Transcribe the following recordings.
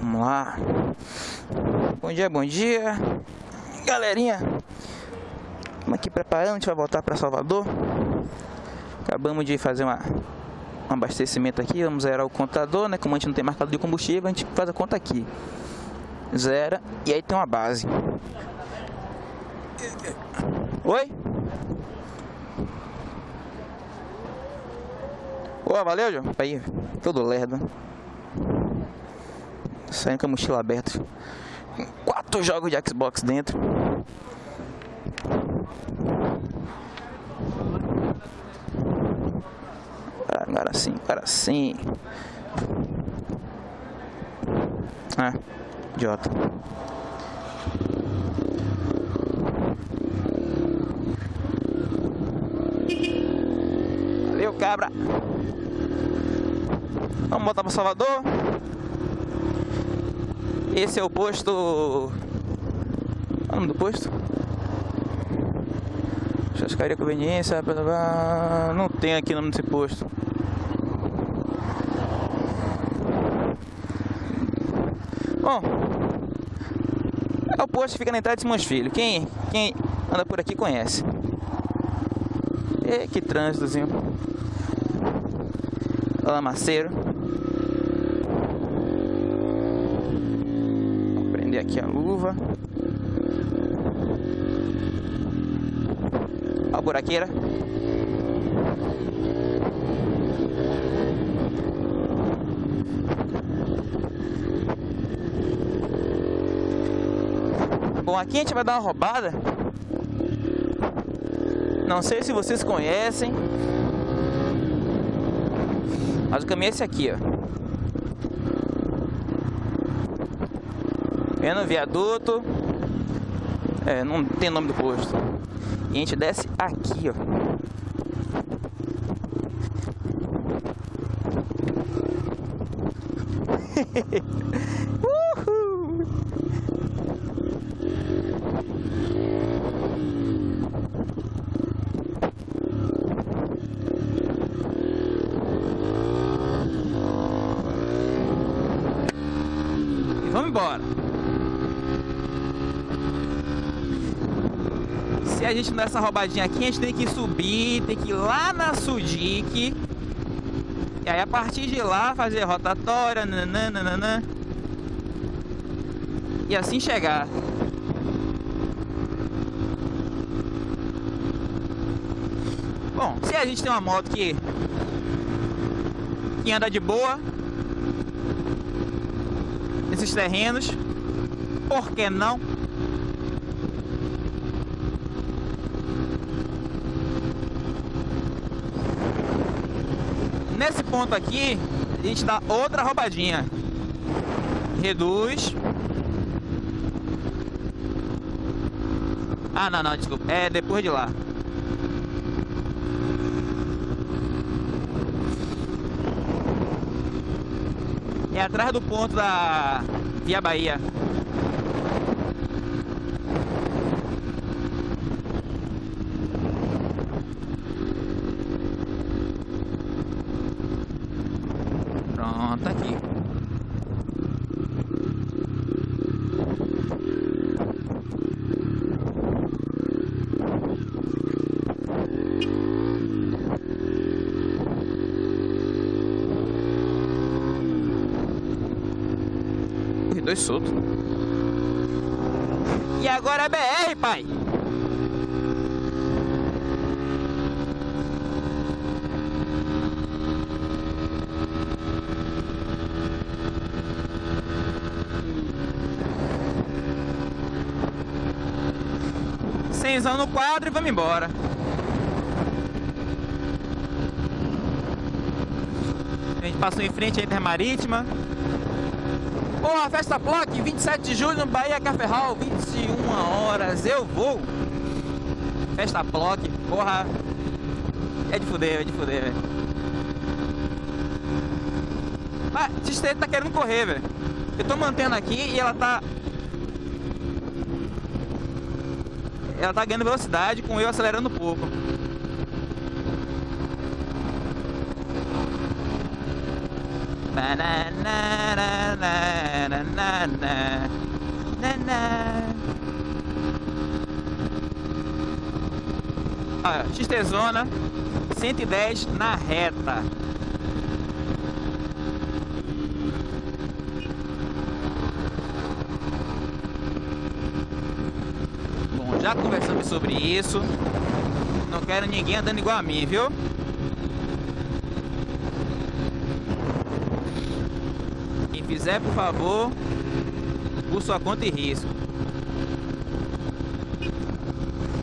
Vamos lá. Bom dia, bom dia. Galerinha. Estamos aqui preparando, a gente vai voltar para Salvador. Acabamos de fazer uma, um abastecimento aqui, vamos zerar o contador, né? Como a gente não tem marcador de combustível, a gente faz a conta aqui. Zera e aí tem uma base. Oi? Ô, valeu, João. Aí, todo lerdo. Saindo com a mochila aberta. Quatro jogos de Xbox dentro. Agora sim, agora sim. Ah, idiota. Valeu, cabra. Vamos voltar para Salvador. Esse é o posto. Qual é o nome do posto? Chascaria Conveniência. Não tem aqui o nome desse posto. Bom, é o posto que fica na entrada de Simões Filho. Quem, quem anda por aqui conhece. E que trânsitozinho. Lamaceiro. Aqui a luva. A buraqueira. Bom, aqui a gente vai dar uma roubada. Não sei se vocês conhecem. Mas o caminho é esse aqui, ó. É no viaduto. É, não tem nome do posto. E a gente desce aqui, ó. Uhul. E vamos embora. Se a gente não essa roubadinha aqui, a gente tem que subir, tem que ir lá na Sudic. E aí a partir de lá fazer rotatória, nananana. E assim chegar. Bom, se a gente tem uma moto que, que anda de boa nesses terrenos, por que não? Nesse ponto aqui, a gente dá outra roubadinha. Reduz. Ah, não, não, desculpa. É depois de lá. É atrás do ponto da Via Bahia. Pronto, tá aqui. Os dois soltos. E agora é BR, pai. Cenzão no quadro e vamos embora. A gente passou em frente à Intermarítima. Porra, festa Block, 27 de julho no Bahia Café Hall, 21 horas, eu vou. Festa Block, porra. É de fuder, é de fuder, velho. Ah, Tistete tá querendo correr, velho. Eu tô mantendo aqui e ela tá... Ela tá ganhando velocidade com eu acelerando um pouco. Ah, XT Zona 110 na reta. Bom, já conversamos sobre isso. Não quero ninguém andando igual a mim, viu? Quem fizer, por favor, por sua conta e risco.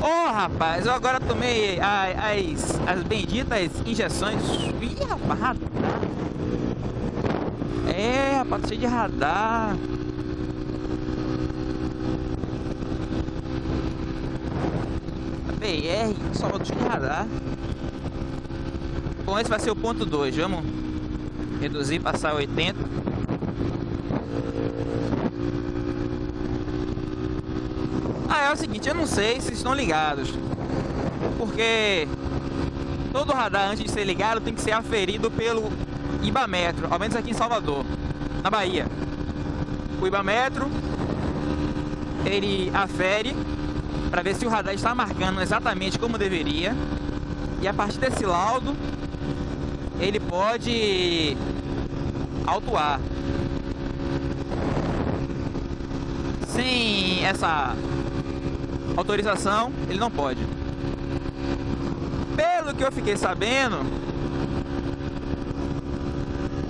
Oh, rapaz, eu agora tomei as, as benditas injeções. Ih, rapaz, radar. É, rapaz, cheio de radar. BR, só cheio de radar. Bom, esse vai ser o ponto 2. Vamos reduzir, passar 80. Ah, é o seguinte, eu não sei se estão ligados. Porque todo radar antes de ser ligado tem que ser aferido pelo Ibametro, ao menos aqui em Salvador, na Bahia. O Ibametro ele afere para ver se o radar está marcando exatamente como deveria. E a partir desse laudo ele pode autuar. Sem essa autorização, ele não pode. Pelo que eu fiquei sabendo,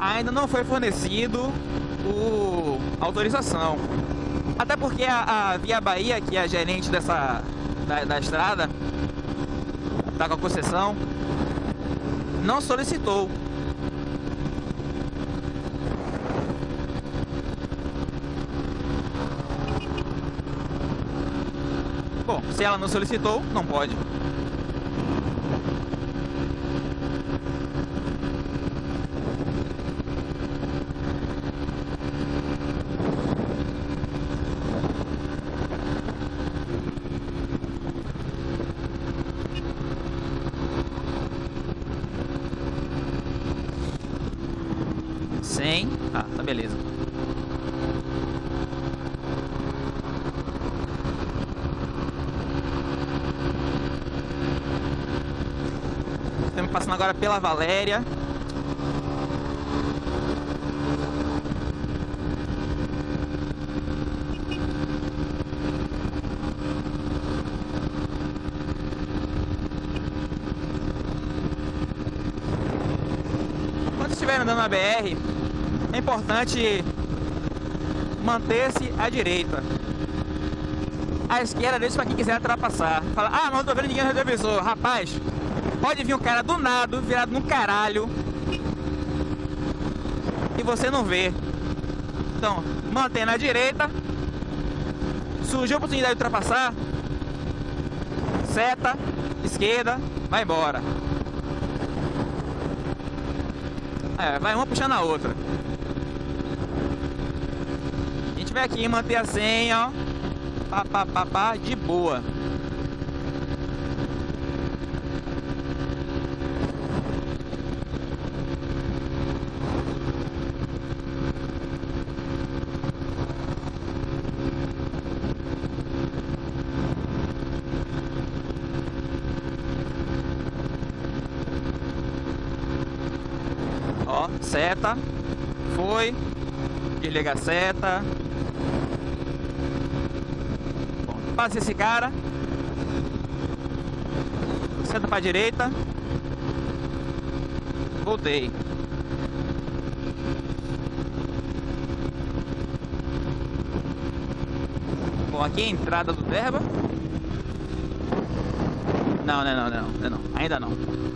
ainda não foi fornecido o autorização. Até porque a, a, Via Bahia, que é a gerente dessa da, da estrada, tá com a concessão, não solicitou. Bom, ela não solicitou, não pode. Sem. Ah, tá beleza. Estamos passando agora pela Valéria. Quando estiver andando na BR, é importante manter-se à direita. À esquerda deixa para quem quiser ultrapassar. Fala, ah, não tô vendo ninguém no retrovisor. Rapaz, pode vir um cara do nada, virado no caralho. E você não vê. Então, mantém na direita. Surgiu a oportunidade de ultrapassar. Seta, esquerda, vai embora. É, vai uma puxando a outra. A gente vai aqui manter a senha, ó. Pá, pá, pá, pá, de boa. Ó, seta. Foi. Desliga a seta. Bom, passa esse cara. Seta pra direita. Voltei. Bom, aqui é a entrada do Derba. Não, não, não, não, não, não, ainda não.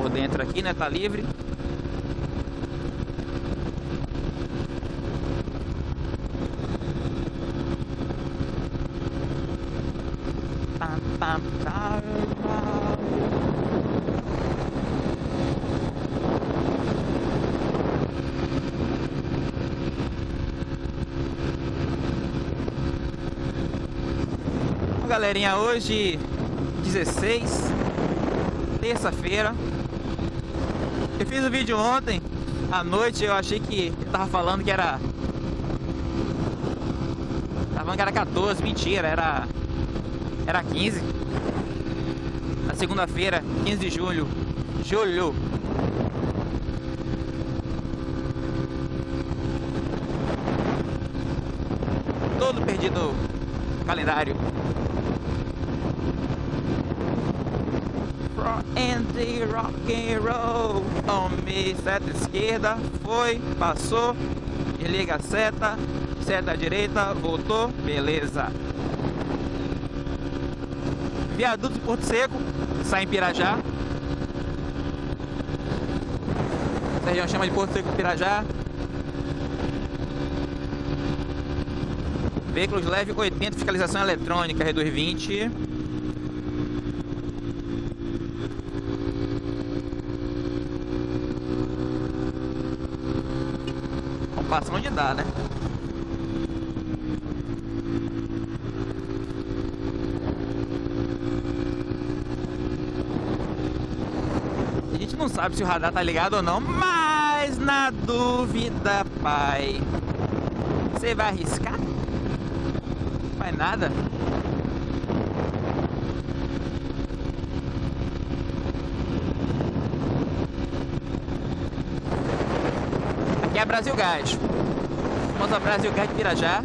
Por dentro aqui, né? Tá livre. Pam, pam, pam. galerinha, hoje 16, terça-feira. Fiz o vídeo ontem, à noite, eu achei que eu tava falando que era... Tava falando que era 14, mentira, era... Era 15. Na segunda-feira, 15 de julho. Julho. Todo perdido no calendário. the rock and roll on me. Seta esquerda, foi, passou, desliga a seta, seta direita, voltou, beleza. Viaduto de Porto Seco, sai em Pirajá. Essa região chama de Porto Seco Pirajá. Veículos leve 80, fiscalização eletrônica, reduz 20. Passa onde dá, né? A gente não sabe se o radar tá ligado ou não, mas na dúvida, pai. Você vai arriscar? Não vai nada. Brasil Gás. Vamos a Brasil Gás de Pirajá.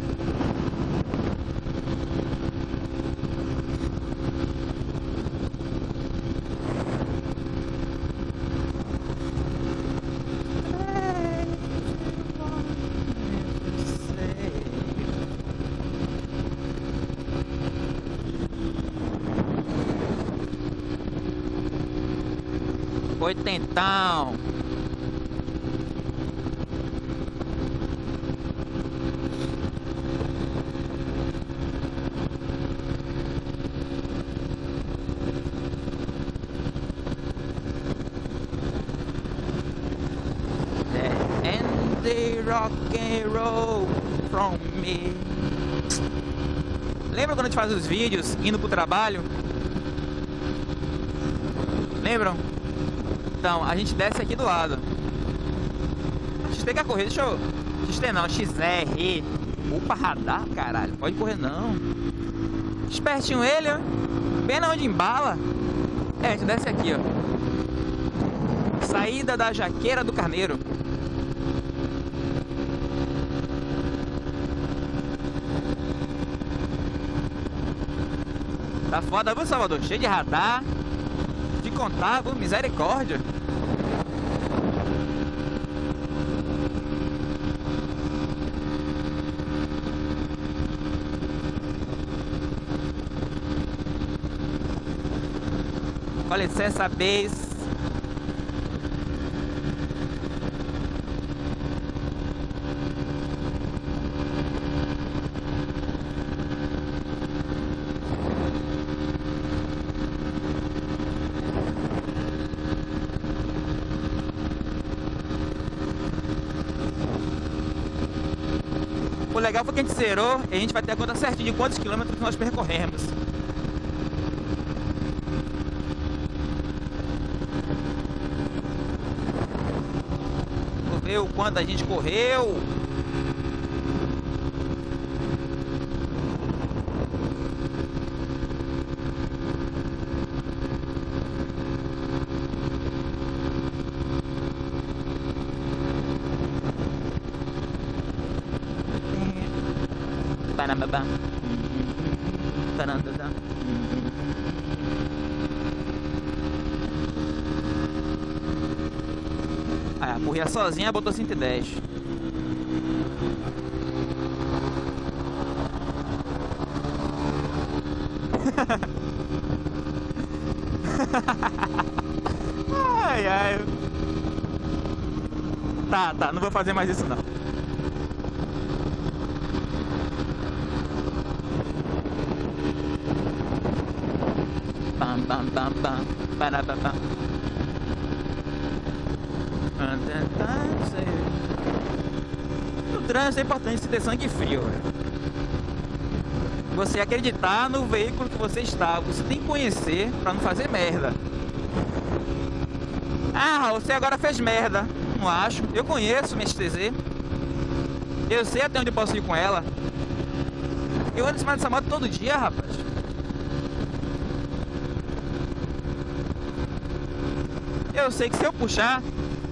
Oitentão. Rock and roll from me. Lembra quando a gente faz os vídeos indo pro trabalho? Lembram? Então, a gente desce aqui do lado. XT quer correr, deixa eu... XT não, XR. Opa, radar, caralho. Pode correr não. Espertinho ele, ó. Bem na onde embala. É, a gente desce aqui, ó. Saída da Jaqueira do Carneiro. Tá foda, viu, Salvador? Cheio de radar. De contar, viu? Misericórdia. Com licença, base. O legal foi que a gente zerou e a gente vai ter a conta certinha de quantos quilômetros nós percorremos. Vou ver o quanto a gente correu. Panamabá. Panandadá. Ah, corria sozinha, botou 110. ai, ai. Tá, tá, não vou fazer mais isso não. Bam, para, bam, bam. No trânsito é importante se ter sangue frio. Véio. você acreditar no veículo que você está. Você tem que conhecer para não fazer merda. Ah, você agora fez merda. Não acho. Eu conheço minha XTZ. Eu sei até onde posso ir com ela. Eu ando em cima dessa moto todo dia, rapaz. Eu sei que se eu puxar,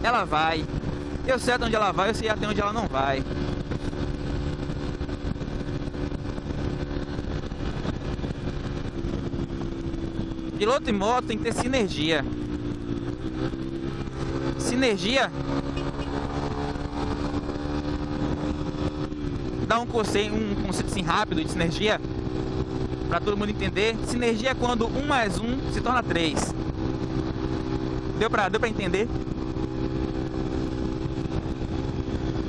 ela vai. Eu sei até onde ela vai, eu sei até onde ela não vai. Piloto e moto tem que ter sinergia. Sinergia dá um conceito, um conceito assim rápido de sinergia para todo mundo entender. Sinergia é quando um mais um se torna três. Deu para deu para entender?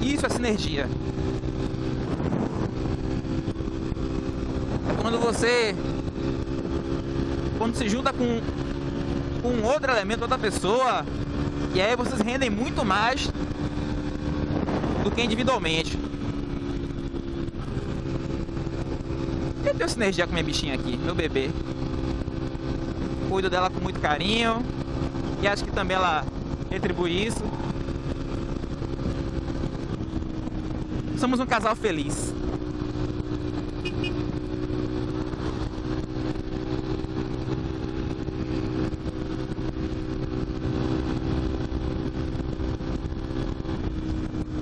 Isso é sinergia. É quando você quando se junta com, com outro elemento, outra pessoa, e aí vocês rendem muito mais do que individualmente. Eu tenho sinergia com minha bichinha aqui, meu bebê. Cuido dela com muito carinho. E acho que também ela retribui isso. Somos um casal feliz.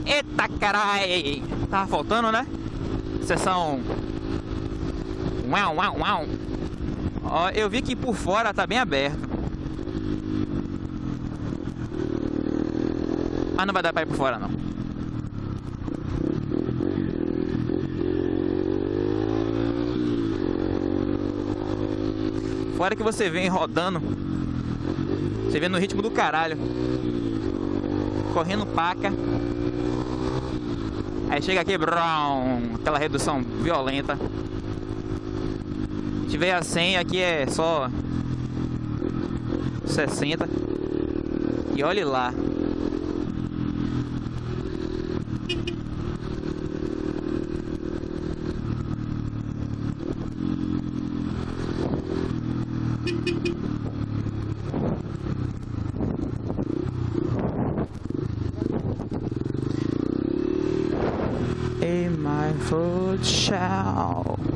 Eita carai! Tava faltando, né? Sessão. Uau, uau, uau. Ó, eu vi que por fora tá bem aberto. Mas não vai dar pra ir por fora, não. Fora que você vem rodando. Você vem no ritmo do caralho. Correndo paca. Aí chega aqui, brum, aquela redução violenta. Se tiver a 100, aqui é só 60. E olhe lá. My foot shall.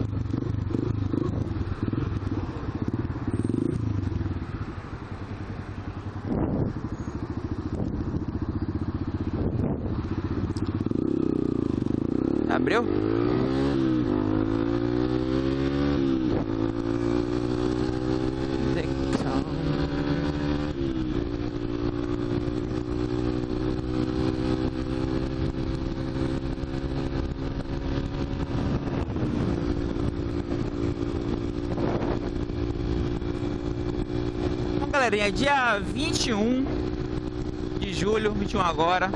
Galerinha, dia 21 de julho, 21 agora.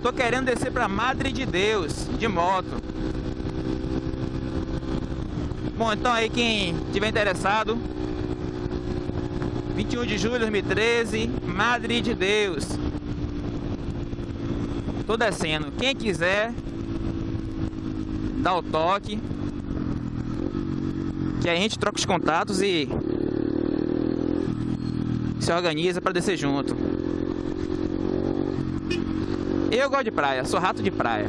Tô querendo descer pra Madre de Deus, de moto. Bom, então aí quem tiver interessado, 21 de julho de 2013, Madre de Deus. Tô descendo. Quem quiser, dá o toque. Que a gente troca os contatos e se organiza para descer junto. Eu gosto de praia, sou rato de praia.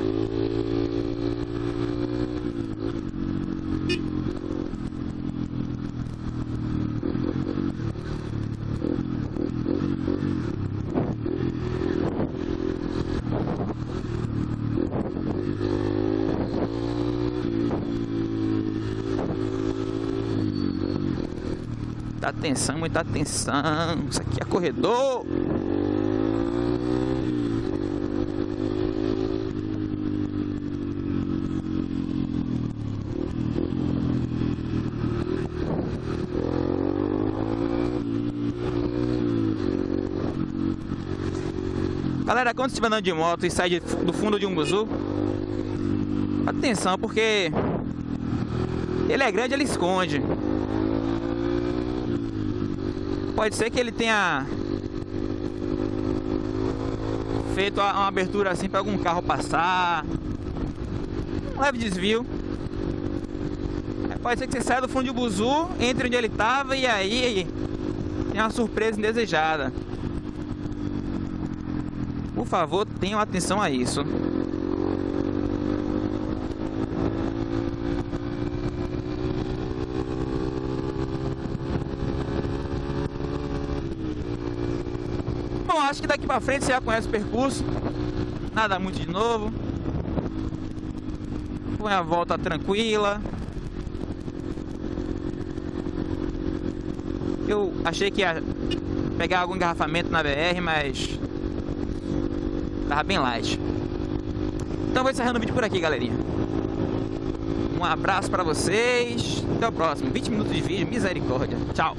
Atenção, muita atenção. Isso aqui é corredor. Galera, quando estiver andando de moto e sai do fundo de um buzu, atenção, porque ele é grande, ele esconde. Pode ser que ele tenha feito uma abertura assim para algum carro passar. Um leve desvio. Pode ser que você saia do fundo de buzu, entre onde ele estava e aí tem uma surpresa indesejada. Por favor, tenham atenção a isso. Acho que daqui pra frente você já conhece o percurso. Nada muito de novo. Foi a volta tranquila. Eu achei que ia pegar algum engarrafamento na BR, mas Tava bem light. Então vou encerrando o vídeo por aqui, galerinha. Um abraço pra vocês. Até o próximo. 20 minutos de vídeo. Misericórdia. Tchau.